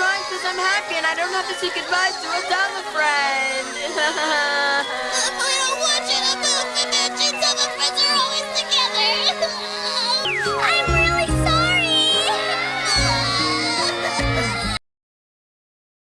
drunk because I'm happy and I don't have to seek advice